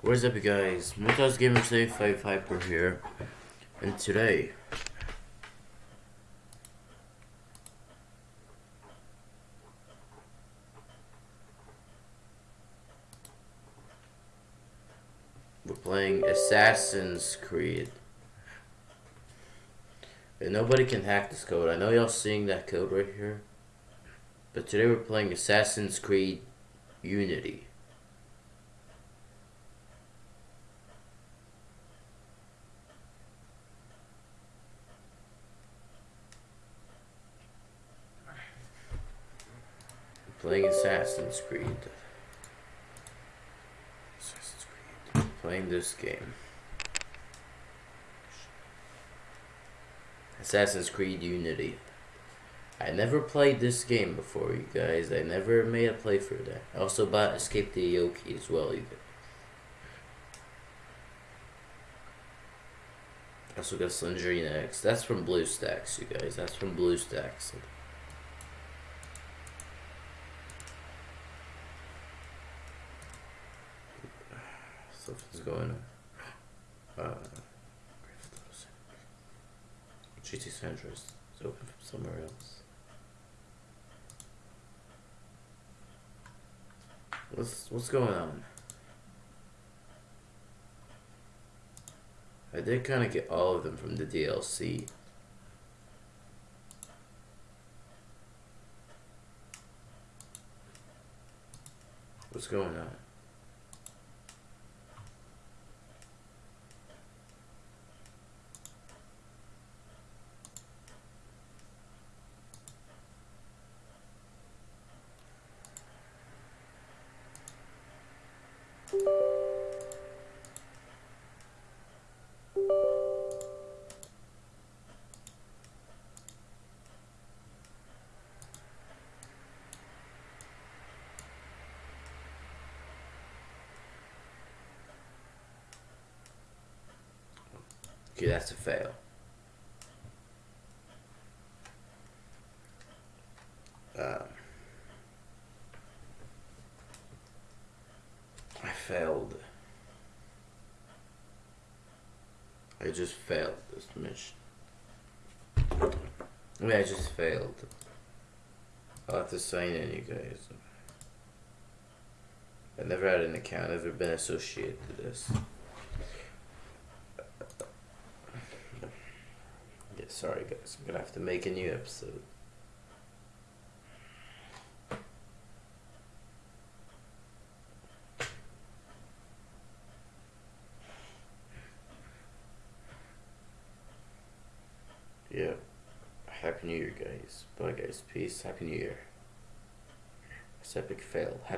What is up you guys? Mutas Gamer 75 Hyper here. And today we're playing Assassin's Creed. And nobody can hack this code. I know y'all seeing that code right here. But today we're playing Assassin's Creed Unity. Playing Assassin's Creed. Assassin's Creed. Playing this game. Assassin's Creed Unity. I never played this game before, you guys. I never made a playthrough there. I also bought Escape the Yoki as well, you guys. I also got Slendrina X. That's from BlueStacks, you guys. That's from BlueStacks. Something's going on. Uh, GT Centris is open from somewhere else. What's what's going on? I did kind of get all of them from the DLC. What's going on? Okay, that's a fail. Um, I failed. I just failed this mission. I mean, I just failed. I'll have to sign in, you guys. I never had an account, ever been associated to this. Sorry guys, I'm gonna have to make a new episode. Yeah. Happy New Year, guys. Bye, guys. Peace. Happy New Year. It's epic fail. Happy